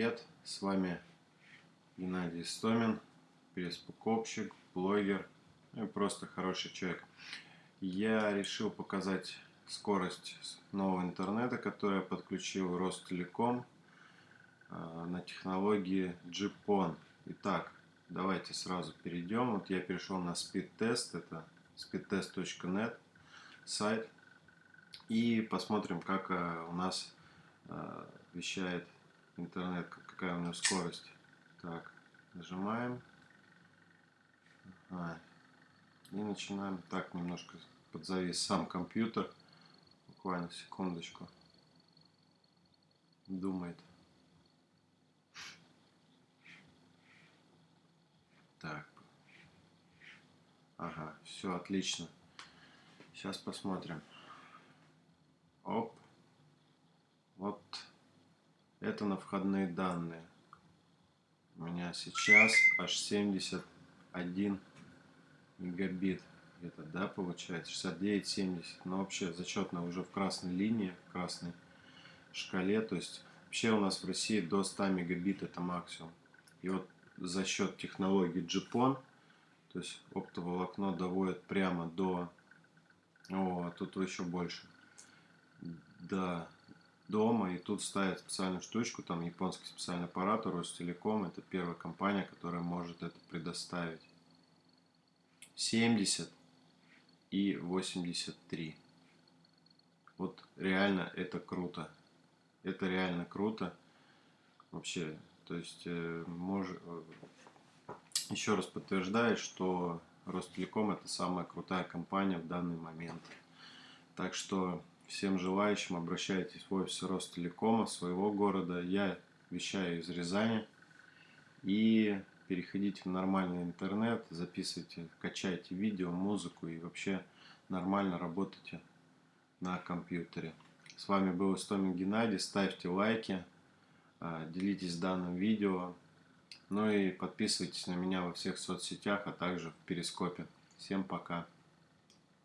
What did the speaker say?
Привет, с вами Геннадий Стомин, пресс-покупщик, блогер ну и просто хороший человек. Я решил показать скорость нового интернета, который я подключил Ростелеком а, на технологии GPON. Итак, давайте сразу перейдем. Вот я перешел на speedtest, это speedtest.net сайт. И посмотрим, как а, у нас а, вещает интернет, какая у него скорость. Так, нажимаем. Ага. И начинаем. Так, немножко подзавис сам компьютер. Буквально секундочку. Думает. Так. Ага, все отлично. Сейчас посмотрим. Оп. Это на входные данные. У меня сейчас аж 71 мегабит. Это, да, получается? 69-70. Но вообще зачетно уже в красной линии, в красной шкале. То есть вообще у нас в России до 100 мегабит это максимум. И вот за счет технологии GPON, то есть оптоволокно доводит прямо до... О, тут еще больше. Да, дома, и тут ставят специальную штучку, там японский специальный аппарат, Ростелеком, это первая компания, которая может это предоставить. 70 и 83. Вот реально это круто. Это реально круто. Вообще, то есть, э, мож... Э, еще раз подтверждает, что Ростелеком это самая крутая компания в данный момент. Так что Всем желающим обращайтесь в офис Ростелекома своего города. Я вещаю из Рязани. И переходите в нормальный интернет, записывайте, качайте видео, музыку и вообще нормально работайте на компьютере. С вами был Истомин Геннадий. Ставьте лайки, а, делитесь данным видео. Ну и подписывайтесь на меня во всех соцсетях, а также в Перископе. Всем пока!